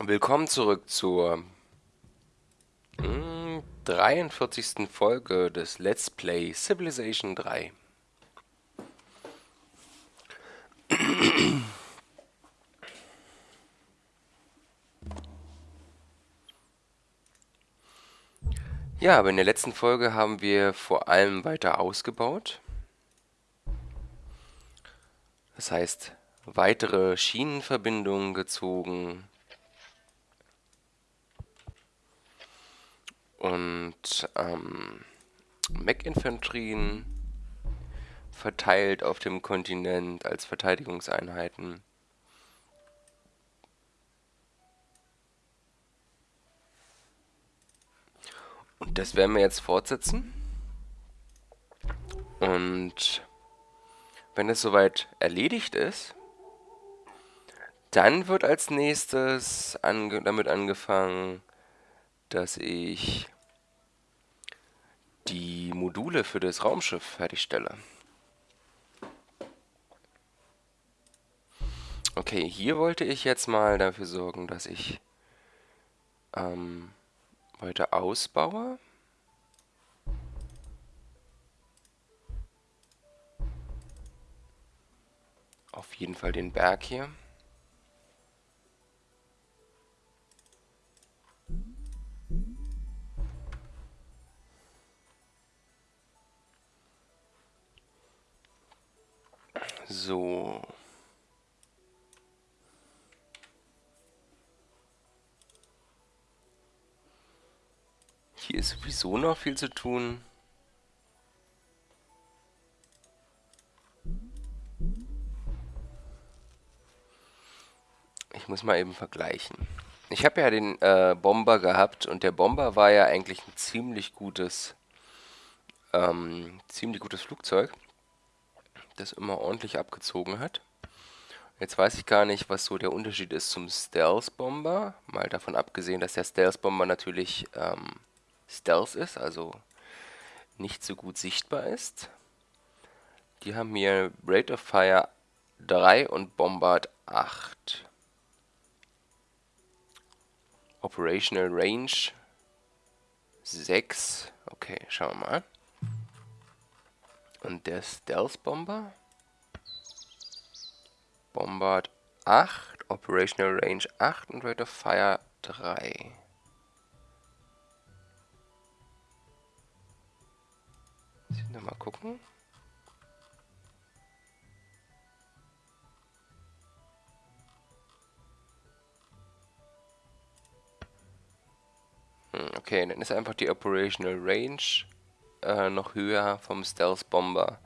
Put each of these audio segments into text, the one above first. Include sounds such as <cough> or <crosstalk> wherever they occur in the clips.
Willkommen zurück zur mm, 43. Folge des Let's Play Civilization 3. Ja, aber in der letzten Folge haben wir vor allem weiter ausgebaut. Das heißt, weitere Schienenverbindungen gezogen, und ähm, Mech-Infanterien verteilt auf dem Kontinent als Verteidigungseinheiten. Und das werden wir jetzt fortsetzen. Und wenn es soweit erledigt ist, dann wird als nächstes ange damit angefangen, dass ich die Module für das Raumschiff fertigstelle. Okay, hier wollte ich jetzt mal dafür sorgen, dass ich ähm, weiter ausbaue. Auf jeden Fall den Berg hier. So. Hier ist sowieso noch viel zu tun. Ich muss mal eben vergleichen. Ich habe ja den äh, Bomber gehabt und der Bomber war ja eigentlich ein ziemlich gutes, ähm, ziemlich gutes Flugzeug das immer ordentlich abgezogen hat. Jetzt weiß ich gar nicht, was so der Unterschied ist zum Stealth Bomber. Mal davon abgesehen, dass der Stealth Bomber natürlich ähm, Stealth ist, also nicht so gut sichtbar ist. Die haben hier Rate of Fire 3 und Bombard 8. Operational Range 6. Okay, schauen wir mal. Und der Stealth Bomber. Bombard 8, Operational Range 8 und Rate of Fire 3. Müssen wir mal gucken. Hm, okay, dann ist einfach die Operational Range äh, noch höher vom Stealth Bomber.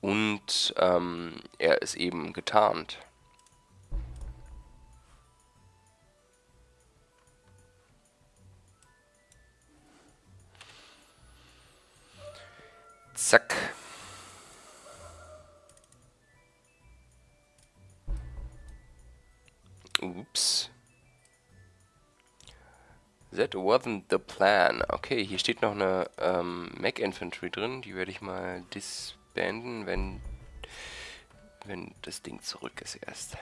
Und ähm, er ist eben getarnt. Zack. Ups. That wasn't the plan. Okay, hier steht noch eine ähm, Mac Infantry drin. Die werde ich mal disbanden, wenn, wenn das Ding zurück ist erst.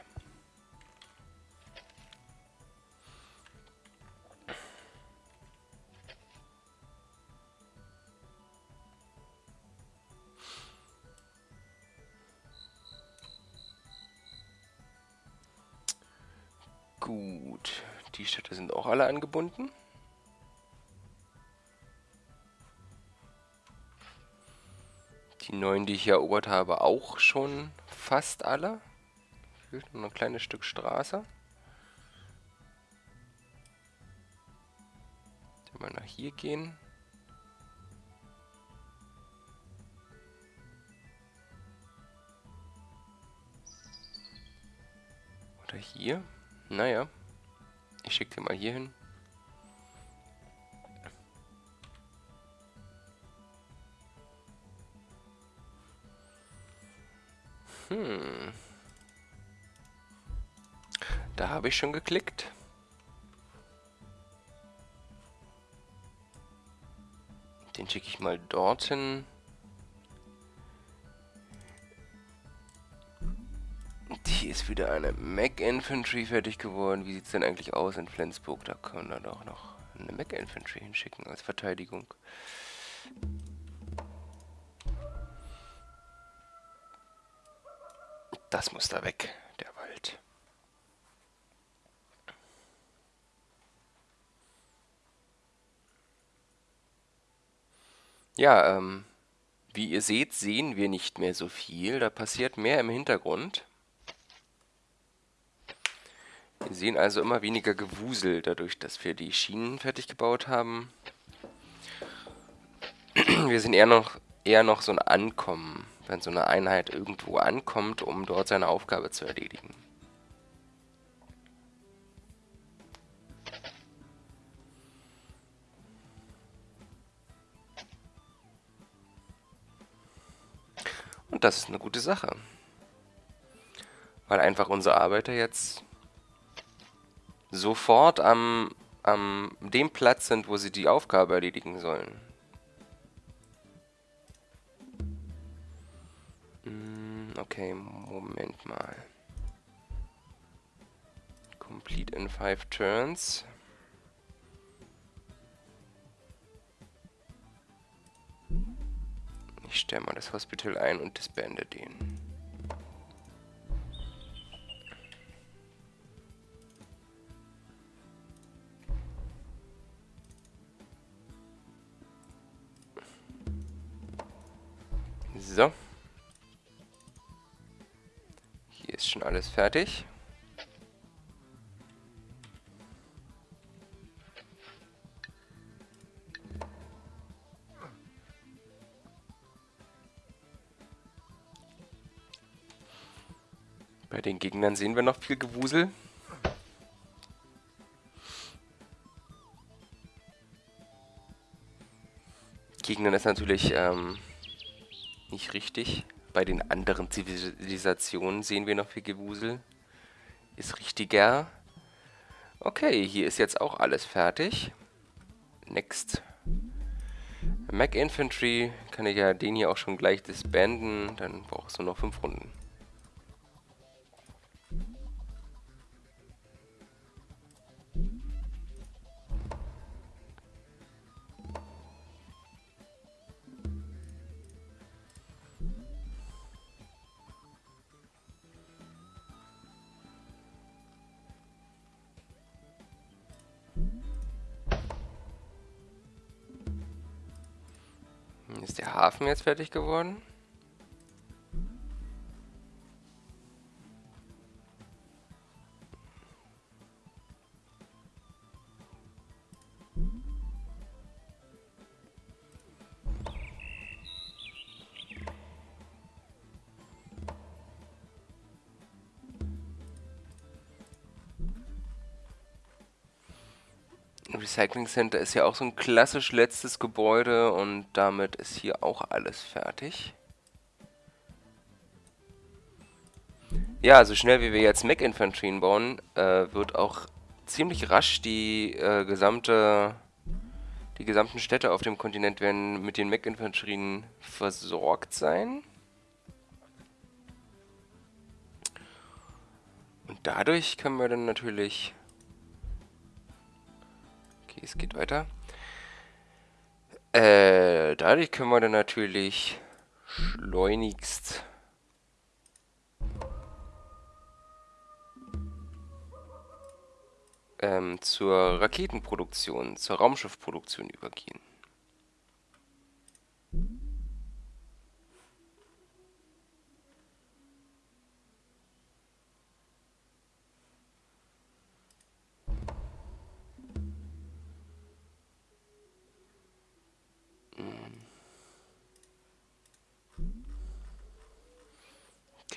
Gut, die Städte sind auch alle angebunden. Die neuen, die ich erobert habe, auch schon fast alle. Fehlt nur ein kleines Stück Straße. Mal nach hier gehen. Oder hier. Naja. Ich schicke den mal hier hin. Hm. Da habe ich schon geklickt. Den schicke ich mal dorthin. Hier ist wieder eine Mac Infantry fertig geworden. Wie sieht es denn eigentlich aus in Flensburg? Da können wir doch noch eine Mac Infantry hinschicken als Verteidigung. Das muss da weg, der Wald. Ja, ähm, wie ihr seht, sehen wir nicht mehr so viel. Da passiert mehr im Hintergrund. Wir sehen also immer weniger Gewusel, dadurch, dass wir die Schienen fertig gebaut haben. Wir sind eher noch, eher noch so ein Ankommen, wenn so eine Einheit irgendwo ankommt, um dort seine Aufgabe zu erledigen. Und das ist eine gute Sache. Weil einfach unsere Arbeiter jetzt sofort am, am dem Platz sind, wo sie die Aufgabe erledigen sollen. Okay, Moment mal. Complete in five turns. Ich stelle mal das Hospital ein und disbande den. Fertig. Bei den Gegnern sehen wir noch viel Gewusel. Gegnern ist natürlich ähm, nicht richtig. Bei den anderen Zivilisationen sehen wir noch viel Gewusel. Ist richtiger. Okay, hier ist jetzt auch alles fertig. Next. Mac Infantry kann ich ja den hier auch schon gleich disbanden. Dann brauchst du noch 5 Runden. Hafen jetzt fertig geworden? Recycling Center ist ja auch so ein klassisch letztes Gebäude und damit ist hier auch alles fertig. Ja, so schnell wie wir jetzt Mech-Infanterien bauen, äh, wird auch ziemlich rasch die äh, gesamte die gesamten Städte auf dem Kontinent werden mit den Mech-Infanterien versorgt sein. Und dadurch können wir dann natürlich Okay, es geht weiter. Äh, dadurch können wir dann natürlich schleunigst ähm, zur Raketenproduktion, zur Raumschiffproduktion übergehen.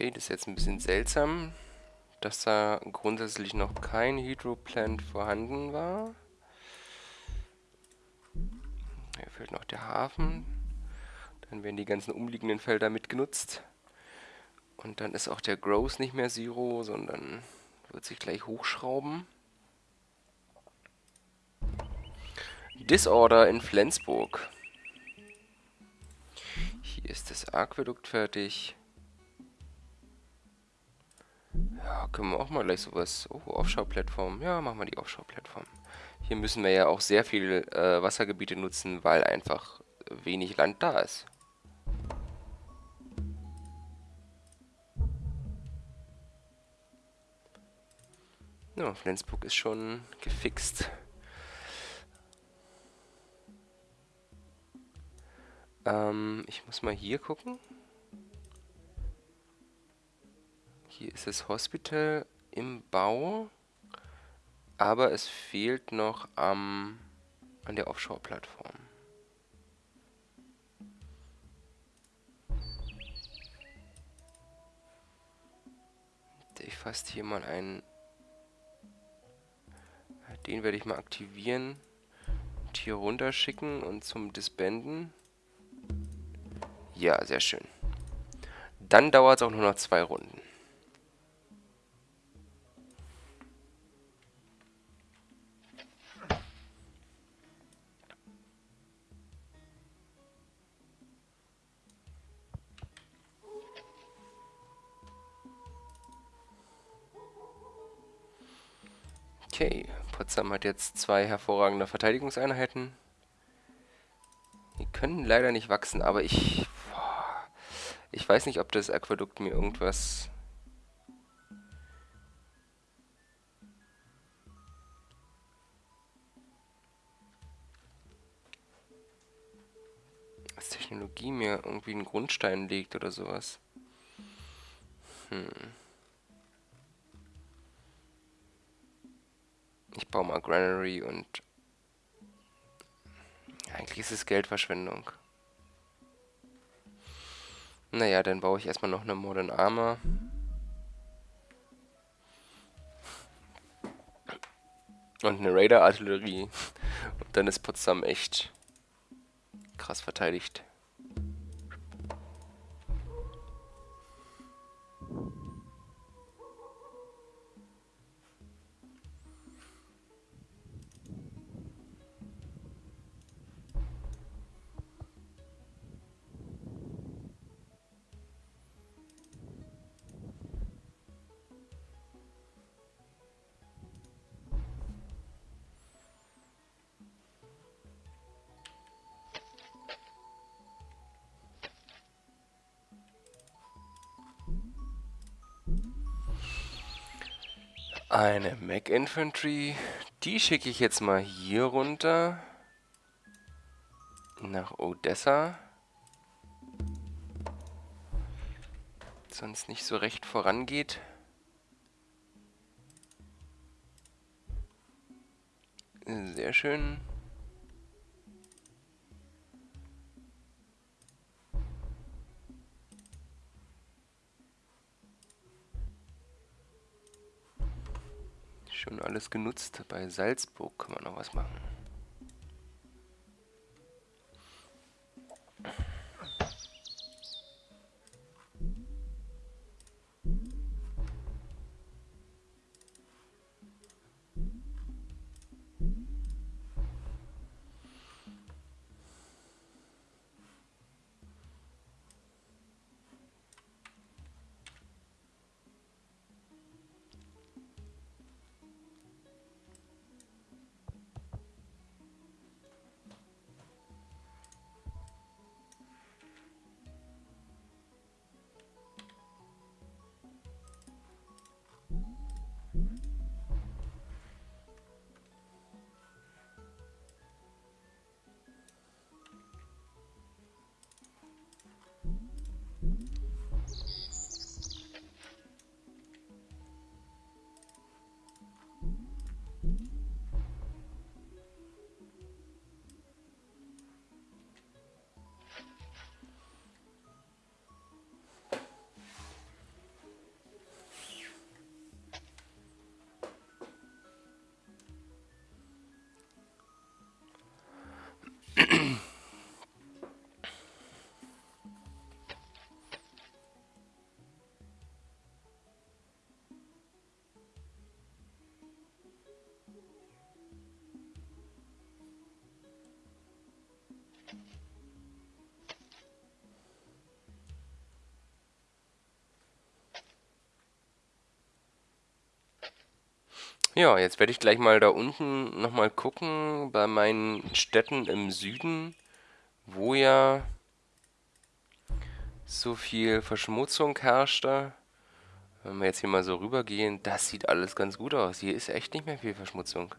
Okay, das ist jetzt ein bisschen seltsam, dass da grundsätzlich noch kein Hydroplant vorhanden war. Hier fehlt noch der Hafen. Dann werden die ganzen umliegenden Felder mitgenutzt. Und dann ist auch der Growth nicht mehr Zero, sondern wird sich gleich hochschrauben. Disorder in Flensburg. Hier ist das Aquädukt fertig. Ja, können wir auch mal gleich sowas. Oh, Offshore-Plattform. Ja, machen wir die Offshore-Plattform. Hier müssen wir ja auch sehr viel äh, Wassergebiete nutzen, weil einfach wenig Land da ist. Ja, Flensburg ist schon gefixt. Ähm, ich muss mal hier gucken. Hier ist das Hospital im Bau. Aber es fehlt noch am, an der Offshore-Plattform. Ich fasse hier mal einen den werde ich mal aktivieren. Und hier runterschicken und zum Disbanden. Ja, sehr schön. Dann dauert es auch nur noch zwei Runden. Okay, Potsdam hat jetzt zwei hervorragende Verteidigungseinheiten. Die können leider nicht wachsen, aber ich... Ich weiß nicht, ob das Aquädukt mir irgendwas... Als Technologie mir irgendwie einen Grundstein legt oder sowas. Hm... Ich baue mal Granary und... Eigentlich ist es Geldverschwendung. Naja, dann baue ich erstmal noch eine Modern Armor. Und eine Raider-Artillerie. Und dann ist Potsdam echt krass verteidigt. Eine Mac Infantry. Die schicke ich jetzt mal hier runter. Nach Odessa. Sonst nicht so recht vorangeht. Sehr schön. Alles genutzt. Bei Salzburg kann man noch was machen. Ja, jetzt werde ich gleich mal da unten nochmal gucken, bei meinen Städten im Süden, wo ja so viel Verschmutzung herrschte. Wenn wir jetzt hier mal so rübergehen, das sieht alles ganz gut aus. Hier ist echt nicht mehr viel Verschmutzung.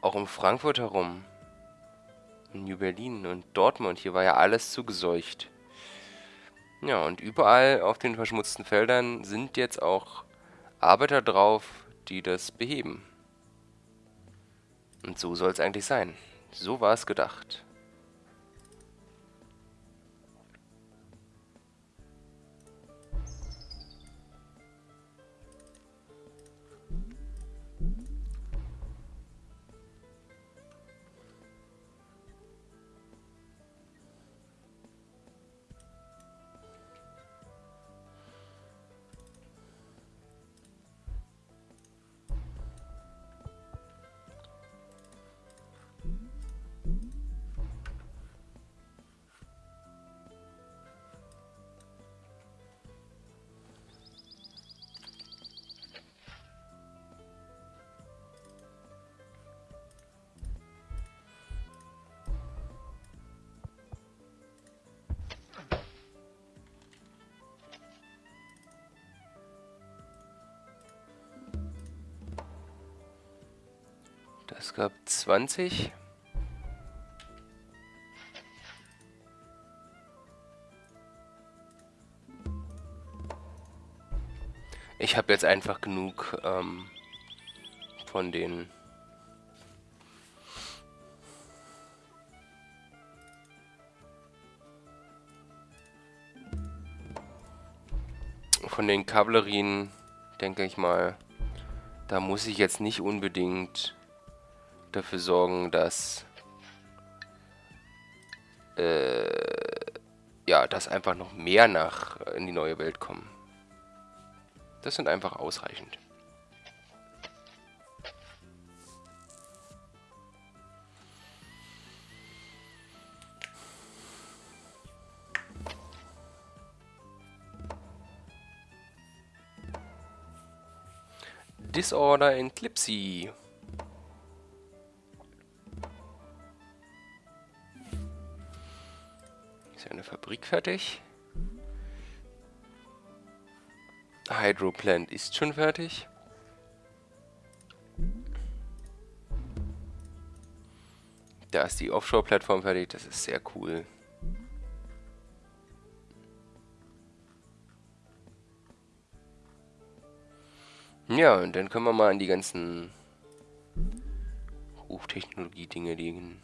Auch um Frankfurt herum. In New Berlin und Dortmund, hier war ja alles zugeseucht. Ja, und überall auf den verschmutzten Feldern sind jetzt auch Arbeiter drauf, die das beheben. Und so soll es eigentlich sein. So war es gedacht. Es gab 20. Ich habe jetzt einfach genug ähm, von den von den Kavallerien, denke ich mal, da muss ich jetzt nicht unbedingt dafür sorgen, dass äh, ja, dass einfach noch mehr nach äh, in die neue Welt kommen. Das sind einfach ausreichend. Disorder in Clipsy. Fabrik fertig. Hydroplant ist schon fertig. Da ist die Offshore-Plattform fertig, das ist sehr cool. Ja, und dann können wir mal an die ganzen Hochtechnologie-Dinge liegen.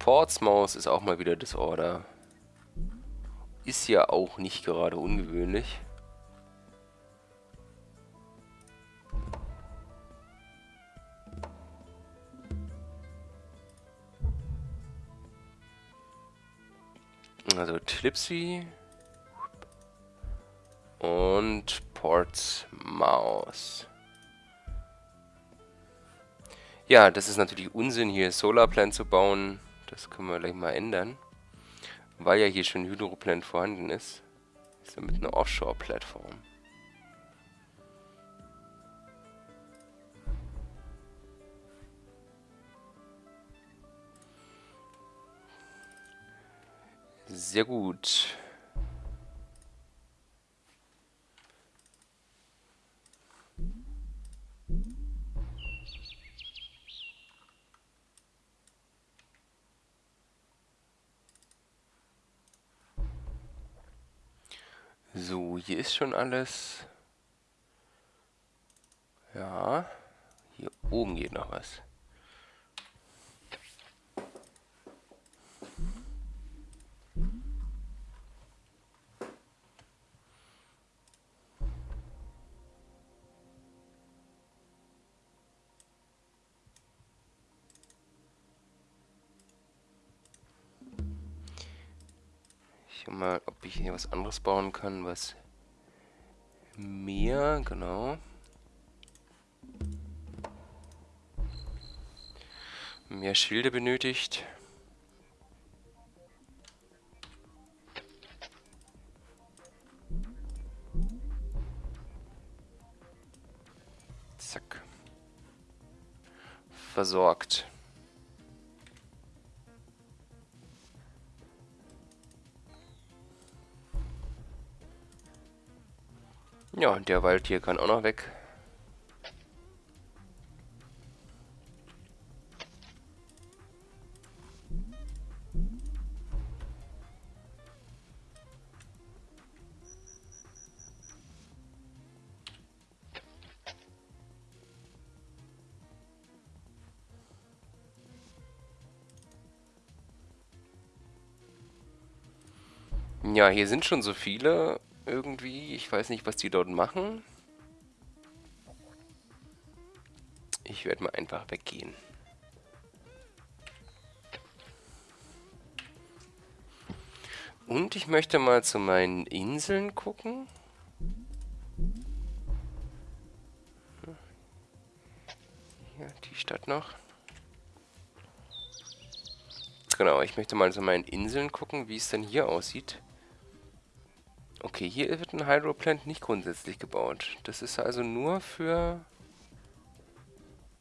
Portsmouth ist auch mal wieder Disorder. Ist ja auch nicht gerade ungewöhnlich. Also Tlipsy und Portsmouth. Ja, das ist natürlich Unsinn, hier Solarplan zu bauen. Das können wir gleich mal ändern. Weil ja hier schon Hydroplant vorhanden ist. Ist ja mit einer Offshore-Plattform. Sehr gut. So, hier ist schon alles. Ja, hier oben geht noch was. Ich mal, ob ich hier was anderes bauen kann, was mehr, genau. Mehr Schilde benötigt. Zack. Versorgt. Und der Wald hier kann auch noch weg. Ja, hier sind schon so viele irgendwie. Ich weiß nicht, was die dort machen. Ich werde mal einfach weggehen. Und ich möchte mal zu meinen Inseln gucken. Hier, die Stadt noch. Genau, ich möchte mal zu meinen Inseln gucken, wie es denn hier aussieht. Okay, hier wird ein Hydroplant nicht grundsätzlich gebaut. Das ist also nur für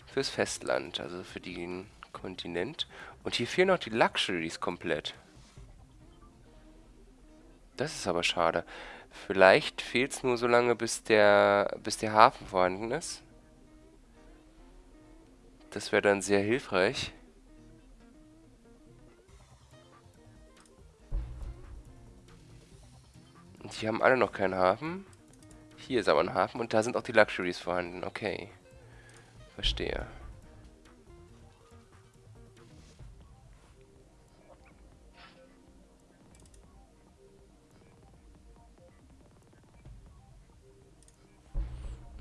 fürs Festland, also für den Kontinent. Und hier fehlen noch die Luxuries komplett. Das ist aber schade. Vielleicht fehlt es nur so lange, bis der, bis der Hafen vorhanden ist. Das wäre dann sehr hilfreich. Die haben alle noch keinen Hafen. Hier ist aber ein Hafen und da sind auch die Luxuries vorhanden. Okay. Verstehe.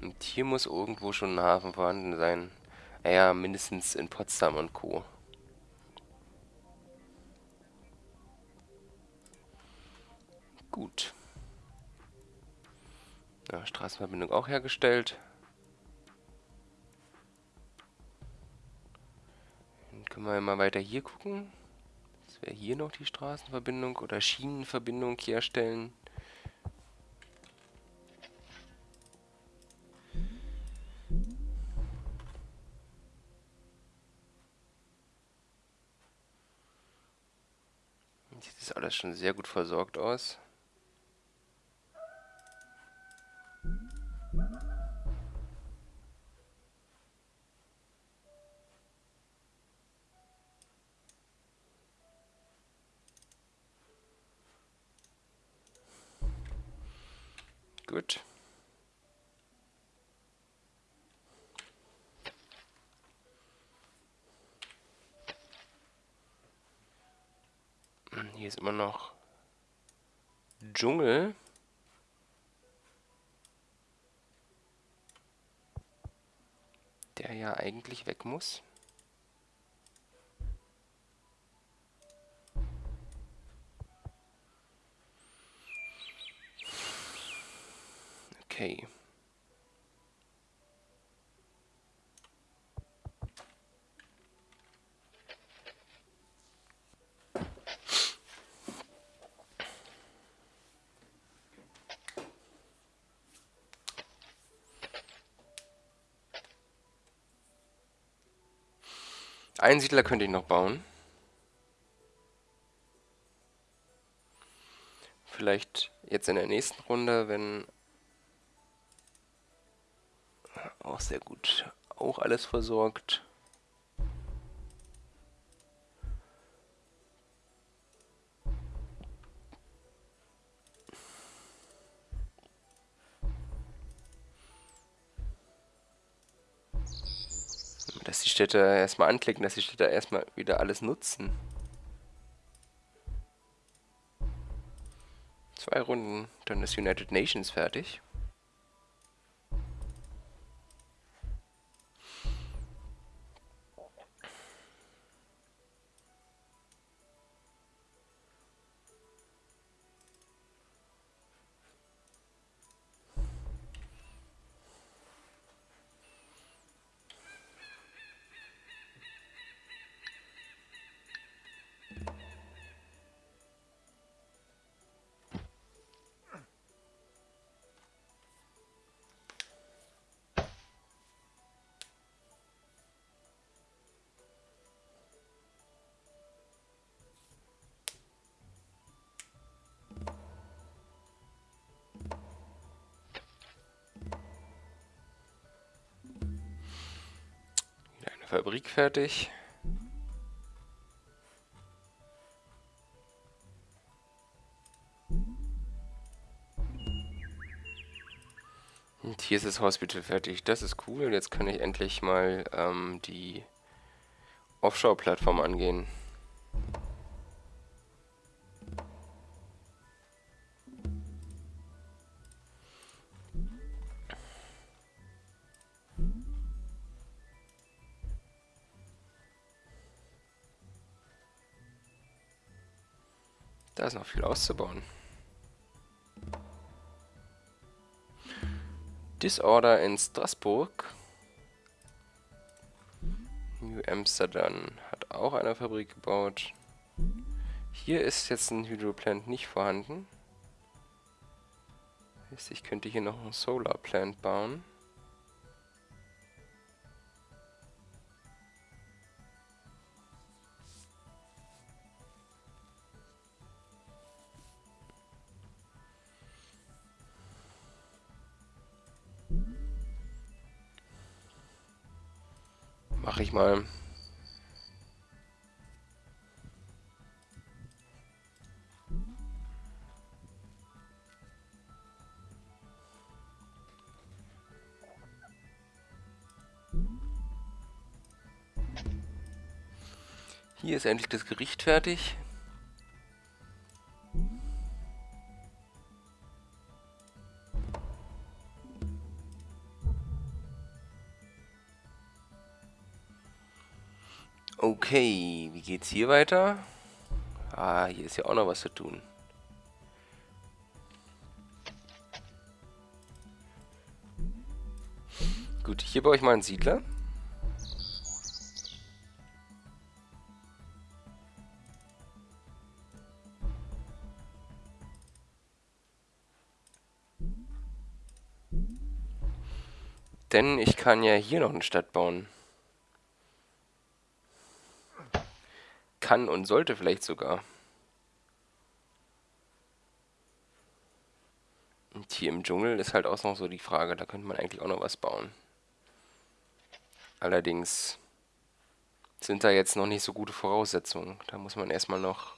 Und hier muss irgendwo schon ein Hafen vorhanden sein. Ja, mindestens in Potsdam und Co. Gut. Ja, Straßenverbindung auch hergestellt. Dann können wir mal weiter hier gucken. Das wäre hier noch die Straßenverbindung oder Schienenverbindung herstellen. Sieht das alles schon sehr gut versorgt aus. Gut. Hm, hier ist immer noch Dschungel. Der ja eigentlich weg muss. Okay. Einen Siedler könnte ich noch bauen. Vielleicht jetzt in der nächsten Runde, wenn auch sehr gut. Auch alles versorgt. Dass die Städte erstmal anklicken, dass die Städte erstmal wieder alles nutzen. Zwei Runden, dann ist United Nations fertig. Fabrik fertig. Und hier ist das Hospital fertig. Das ist cool. Jetzt kann ich endlich mal ähm, die Offshore-Plattform angehen. Noch viel auszubauen. Disorder in Straßburg. New Amsterdam hat auch eine Fabrik gebaut. Hier ist jetzt ein Hydroplant nicht vorhanden. Ich könnte hier noch ein Solar Plant bauen. Mal. Hier ist endlich das Gericht fertig. Okay, wie geht's hier weiter? Ah, hier ist ja auch noch was zu tun. Gut, hier baue ich mal einen Siedler. Denn ich kann ja hier noch eine Stadt bauen. Kann und sollte vielleicht sogar. Und hier im Dschungel ist halt auch noch so die Frage, da könnte man eigentlich auch noch was bauen. Allerdings sind da jetzt noch nicht so gute Voraussetzungen. Da muss man erstmal noch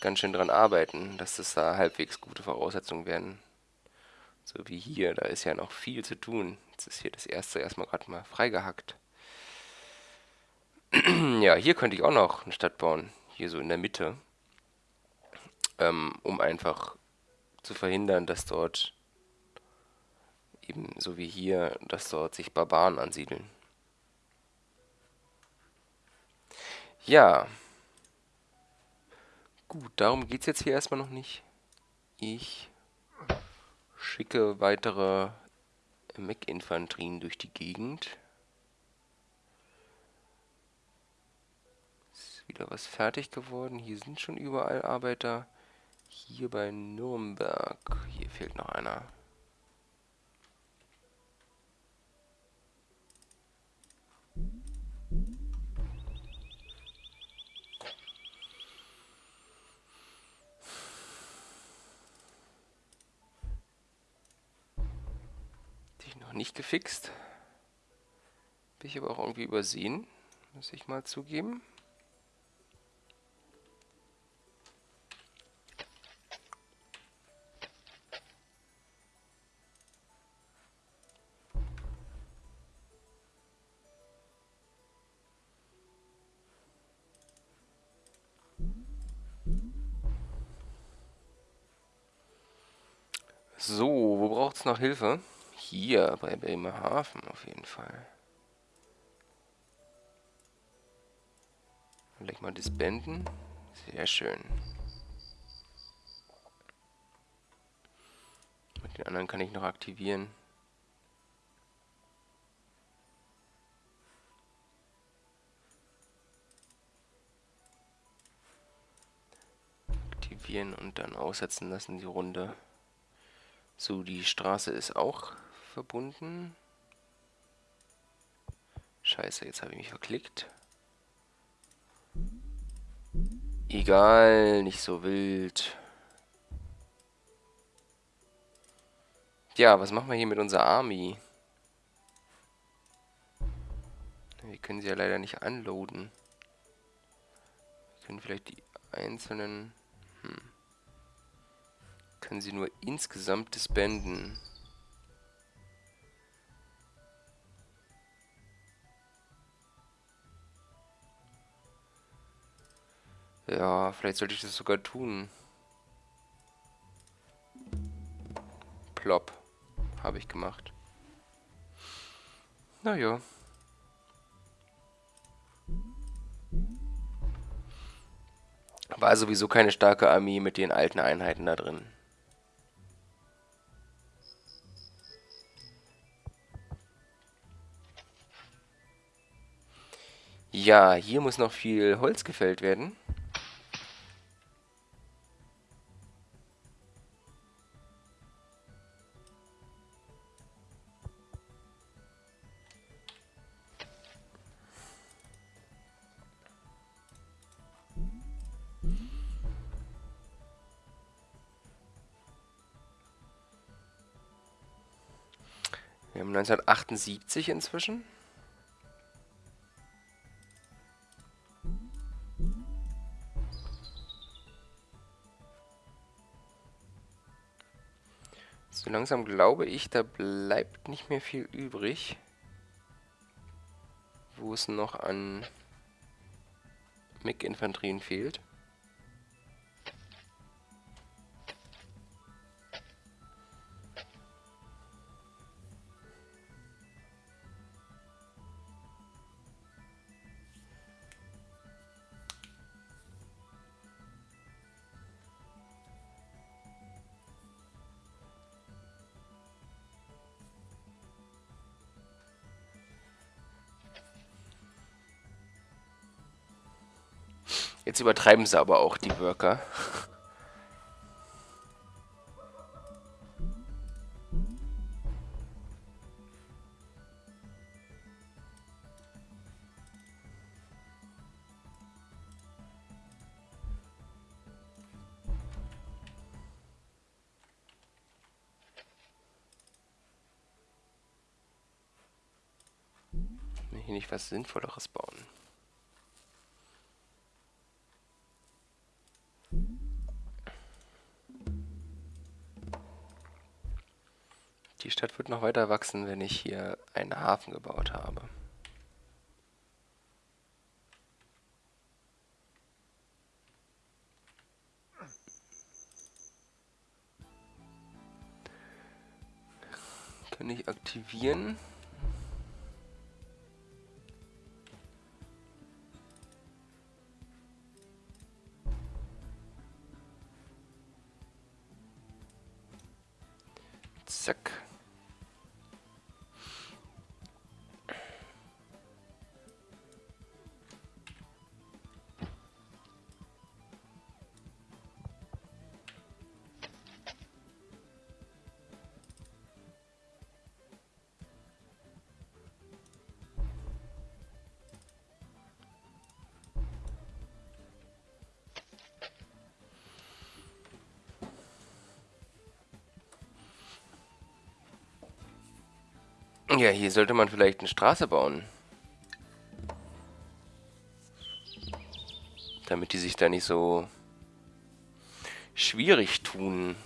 ganz schön dran arbeiten, dass das da halbwegs gute Voraussetzungen werden. So wie hier, da ist ja noch viel zu tun. Jetzt ist hier das erste erstmal gerade mal freigehackt. <clears throat> ja, hier könnte ich auch noch eine Stadt bauen. Hier so in der Mitte. Ähm, um einfach zu verhindern, dass dort eben so wie hier, dass dort sich Barbaren ansiedeln. Ja. Gut, darum geht es jetzt hier erstmal noch nicht. Ich schicke weitere Mech-Infanterien durch die Gegend. Wieder was fertig geworden. Hier sind schon überall Arbeiter. Hier bei Nürnberg. Hier fehlt noch einer. Die noch nicht gefixt. Bin ich aber auch irgendwie übersehen. Muss ich mal zugeben. Noch Hilfe? Hier, bei Bremerhaven auf jeden Fall. Leg mal disbanden. Sehr schön. Mit den anderen kann ich noch aktivieren. Aktivieren und dann aussetzen lassen die Runde. So, die Straße ist auch verbunden. Scheiße, jetzt habe ich mich verklickt. Egal, nicht so wild. Ja, was machen wir hier mit unserer Army? Wir können sie ja leider nicht unloaden. Wir können vielleicht die einzelnen... Hm. Können sie nur insgesamt disbanden. Ja, vielleicht sollte ich das sogar tun. Plop. Habe ich gemacht. Naja. War sowieso keine starke Armee mit den alten Einheiten da drin. Ja, hier muss noch viel Holz gefällt werden. Wir haben 1978 inzwischen. So langsam glaube ich, da bleibt nicht mehr viel übrig, wo es noch an MiG-Infanterien fehlt. Jetzt übertreiben sie aber auch die Worker. Hier nicht was Sinnvolleres bauen. Stadt wird noch weiter wachsen, wenn ich hier einen Hafen gebaut habe. Kann ich aktivieren. Ja, hier sollte man vielleicht eine Straße bauen. Damit die sich da nicht so schwierig tun,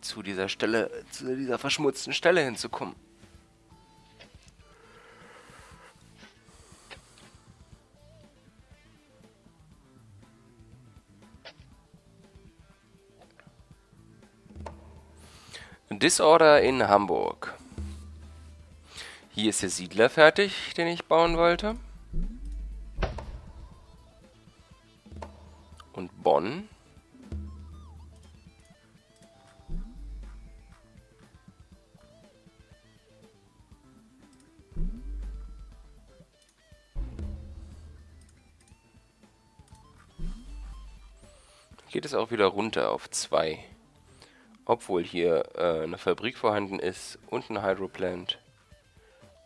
zu dieser Stelle, zu dieser verschmutzten Stelle hinzukommen. Disorder in Hamburg. Hier ist der Siedler fertig, den ich bauen wollte. Und Bonn. Geht es auch wieder runter auf 2. Obwohl hier äh, eine Fabrik vorhanden ist und ein Hydroplant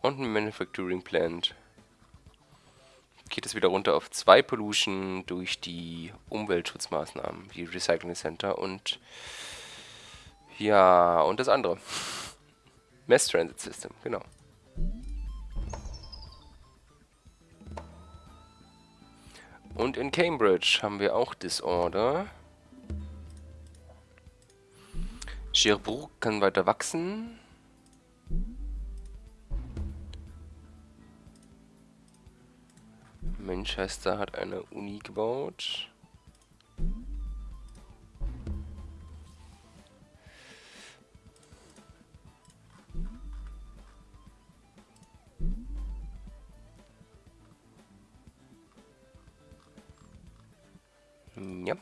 und ein Manufacturing Plant geht es wieder runter auf 2 Pollution durch die Umweltschutzmaßnahmen, wie Recycling Center und ja, und das andere. Mass Transit System, genau. Und in Cambridge haben wir auch Disorder. Cherbourg kann weiter wachsen. Manchester hat eine Uni gebaut. Ja.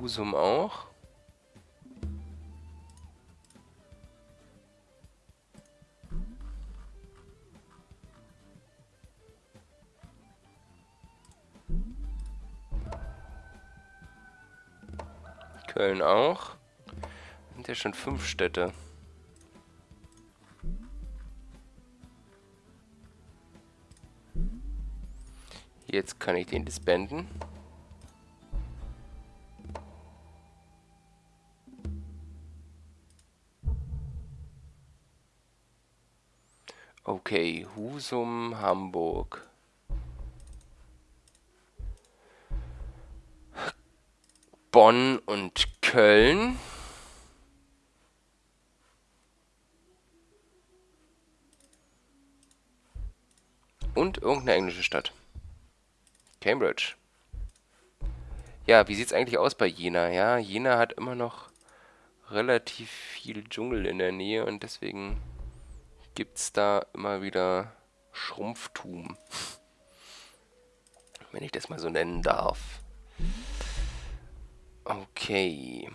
Husum auch. Köln auch. Sind ja schon fünf Städte. Jetzt kann ich den disbanden. Okay, Husum, Hamburg. Bonn und Köln. Und irgendeine englische Stadt. Cambridge. Ja, wie sieht es eigentlich aus bei Jena? Ja, Jena hat immer noch relativ viel Dschungel in der Nähe und deswegen gibt es da immer wieder Schrumpftum. <laughs> Wenn ich das mal so nennen darf. Okay.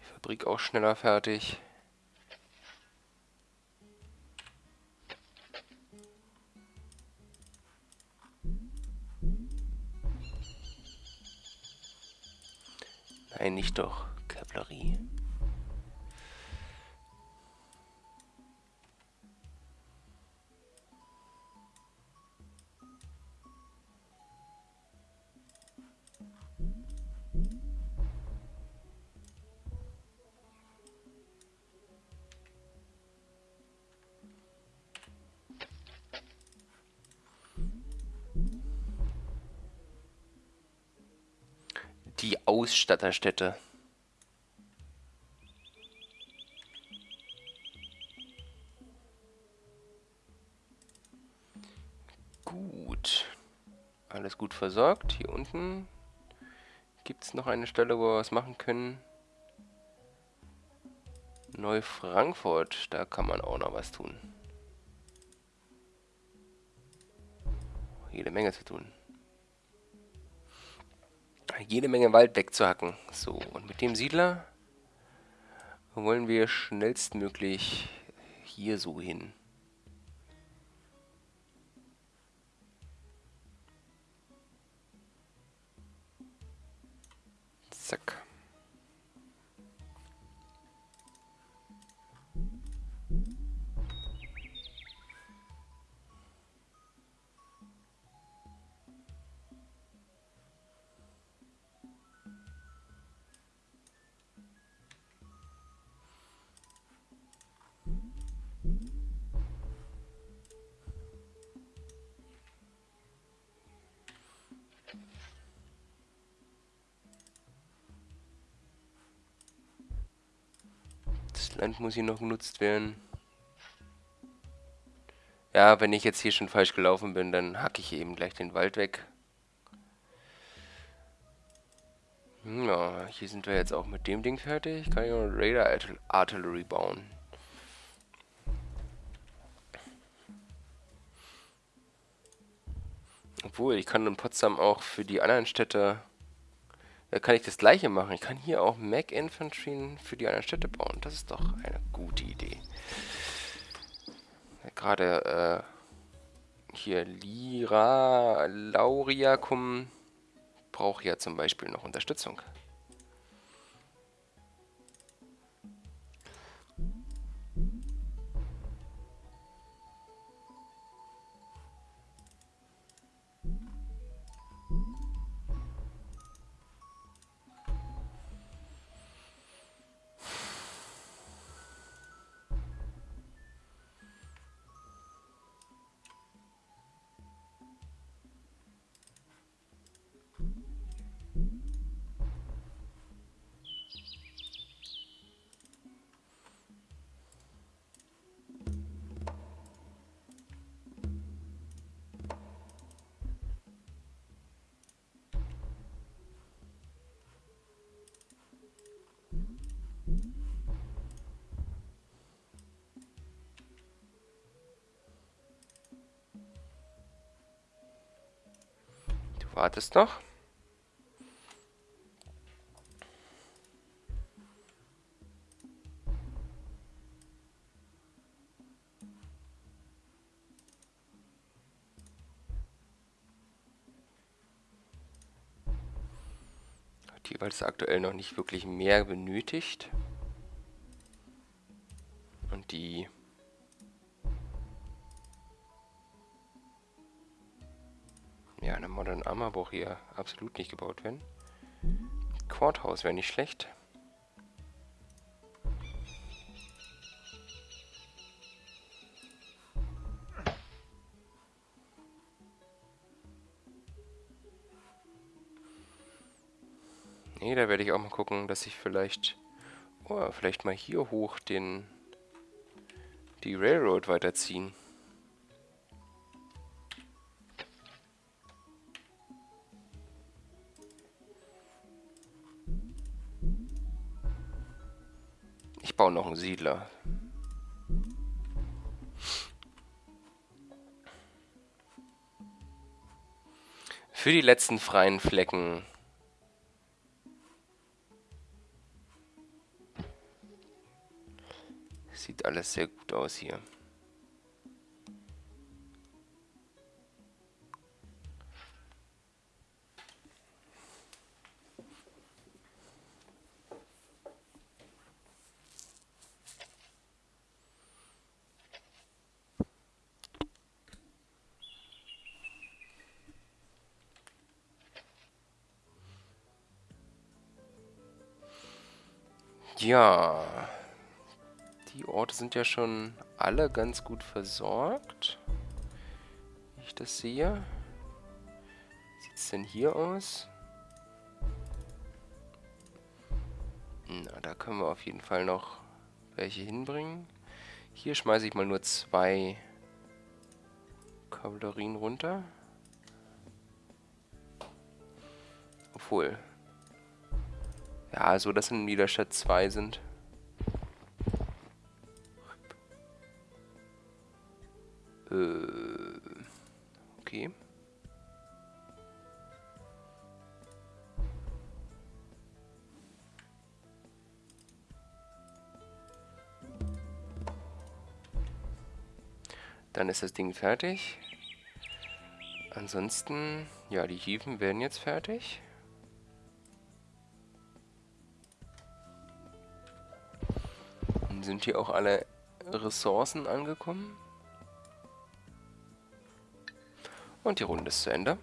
Fabrik auch schneller fertig. Nein, nicht doch. Kavallerie. Die Ausstatterstätte. Gut. Alles gut versorgt. Hier unten gibt es noch eine Stelle, wo wir was machen können. Neufrankfurt, da kann man auch noch was tun. Jede Menge zu tun jede Menge Wald wegzuhacken. So, und mit dem Siedler wollen wir schnellstmöglich hier so hin. Land muss hier noch genutzt werden. Ja, wenn ich jetzt hier schon falsch gelaufen bin, dann hacke ich eben gleich den Wald weg. Ja, hier sind wir jetzt auch mit dem Ding fertig. Kann ich noch Radar Artillery bauen. Obwohl, ich kann in Potsdam auch für die anderen Städte kann ich das gleiche machen. Ich kann hier auch Mac Infantry für die anderen Städte bauen. Das ist doch eine gute Idee. Gerade äh, hier Lira, Lauriacum braucht ja zum Beispiel noch Unterstützung. Wartest noch. Die, weil aktuell noch nicht wirklich mehr benötigt. Und die Braucht hier absolut nicht gebaut werden. Courthouse wäre nicht schlecht. Nee, da werde ich auch mal gucken, dass ich vielleicht... Oh, vielleicht mal hier hoch den... die Railroad weiterziehen. Noch einen Siedler. Für die letzten freien Flecken Sieht alles sehr gut aus hier. Ja. Die Orte sind ja schon alle ganz gut versorgt. Wie ich das sehe. Wie sieht es denn hier aus? Na, da können wir auf jeden Fall noch welche hinbringen. Hier schmeiße ich mal nur zwei Kavallerien runter. Obwohl, ja, so dass in Niederstadt zwei sind. Äh, okay. Dann ist das Ding fertig. Ansonsten, ja, die Hieven werden jetzt fertig. Sind hier auch alle Ressourcen angekommen? Und die Runde ist zu Ende.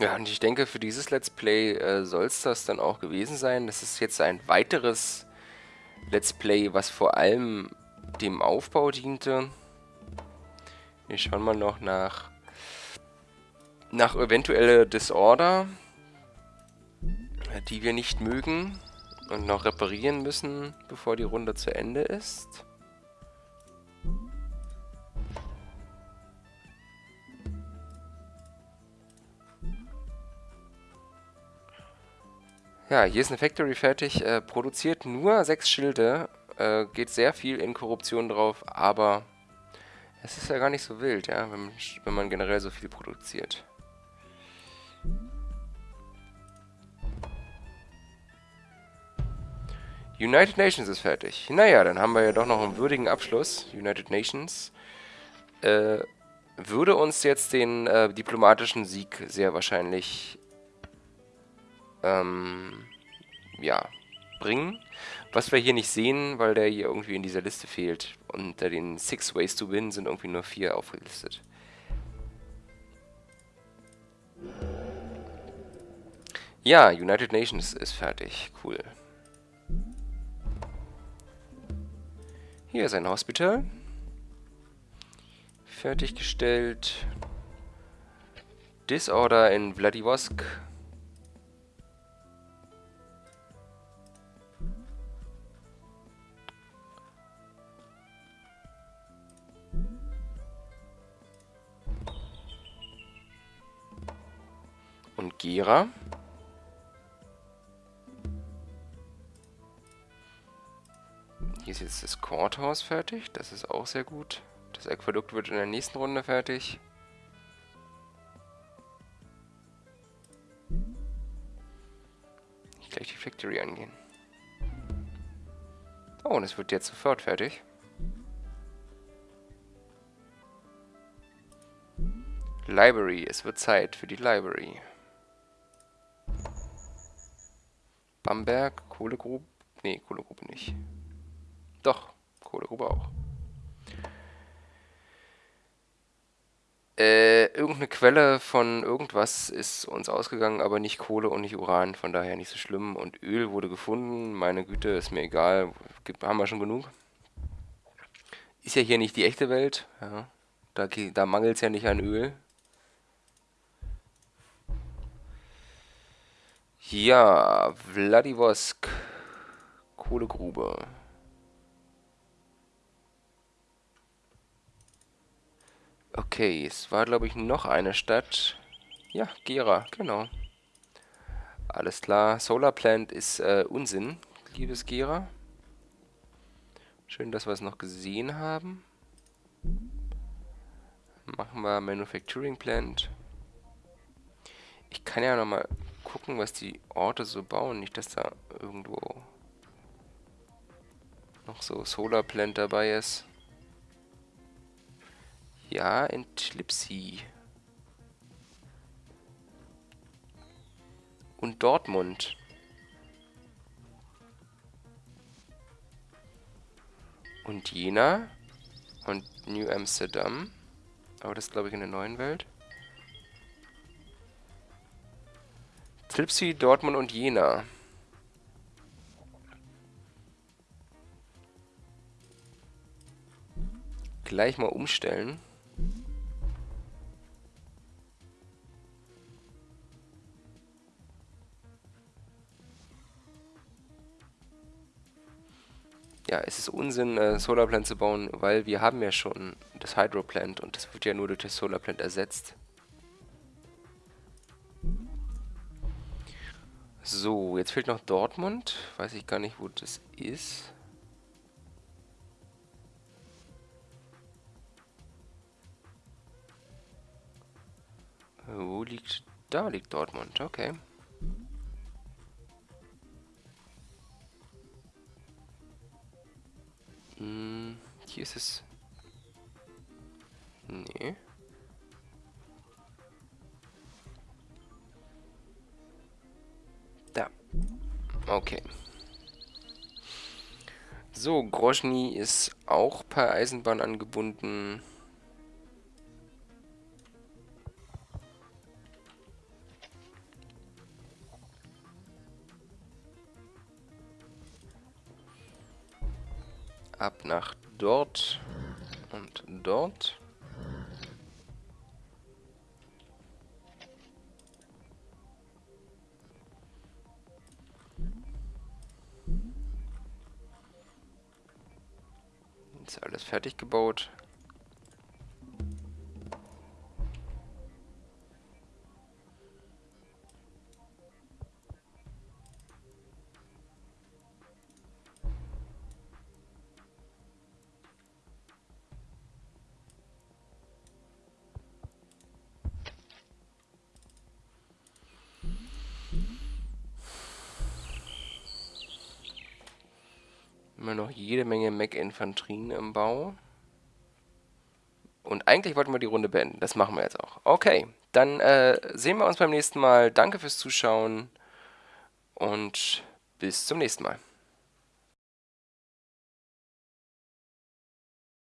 Ja, und ich denke, für dieses Let's Play äh, soll es das dann auch gewesen sein. Das ist jetzt ein weiteres Let's Play, was vor allem dem Aufbau diente. Wir schauen mal noch nach, nach eventuelle Disorder, die wir nicht mögen und noch reparieren müssen, bevor die Runde zu Ende ist. Ja, hier ist eine Factory fertig, äh, produziert nur sechs Schilde äh, geht sehr viel in Korruption drauf, aber es ist ja gar nicht so wild, ja, wenn, wenn man generell so viel produziert. United Nations ist fertig. Naja, dann haben wir ja doch noch einen würdigen Abschluss. United Nations äh, würde uns jetzt den äh, diplomatischen Sieg sehr wahrscheinlich ähm, ja, bringen. Was wir hier nicht sehen, weil der hier irgendwie in dieser Liste fehlt. Unter den Six Ways to Win sind irgendwie nur vier aufgelistet. Ja, United Nations ist fertig. Cool. Hier ist ein Hospital. Fertiggestellt. Disorder in Vladivostok. Aktivierer. Hier ist jetzt das Courthouse fertig, das ist auch sehr gut. Das Aquädukt wird in der nächsten Runde fertig. Ich gleich die Factory angehen. Oh, und es wird jetzt sofort fertig. Library, es wird Zeit für die Library. Bamberg, Kohlegrube. Nee, Kohlegrube nicht. Doch, Kohlegrube auch. Äh, irgendeine Quelle von irgendwas ist uns ausgegangen, aber nicht Kohle und nicht Uran, von daher nicht so schlimm. Und Öl wurde gefunden, meine Güte, ist mir egal, haben wir schon genug. Ist ja hier nicht die echte Welt, ja. da, da mangelt es ja nicht an Öl. Ja, Vladivosk. Kohlegrube. Okay, es war, glaube ich, noch eine Stadt. Ja, Gera, genau. Alles klar. Solar Plant ist äh, Unsinn, liebes Gera. Schön, dass wir es noch gesehen haben. Machen wir Manufacturing Plant. Ich kann ja noch mal gucken, was die Orte so bauen. Nicht, dass da irgendwo noch so Solar Plant dabei ist. Ja, in Tlipsi. Und Dortmund. Und Jena. Und New Amsterdam. Aber das glaube ich in der neuen Welt. Tlipsi, Dortmund und Jena. Gleich mal umstellen. ja, es ist Unsinn, äh, Solarplant zu bauen, weil wir haben ja schon das Hydroplant und das wird ja nur durch das Solarplant ersetzt. So, jetzt fehlt noch Dortmund. Weiß ich gar nicht, wo das ist. Wo liegt... Da liegt Dortmund, okay. Hm, hier ist es... Nee. Okay. So, Grozny ist auch per Eisenbahn angebunden. ab nach dort und dort. Fertig gebaut. Menge Mech-Infanterien im Bau. Und eigentlich wollten wir die Runde beenden. Das machen wir jetzt auch. Okay, dann äh, sehen wir uns beim nächsten Mal. Danke fürs Zuschauen und bis zum nächsten Mal.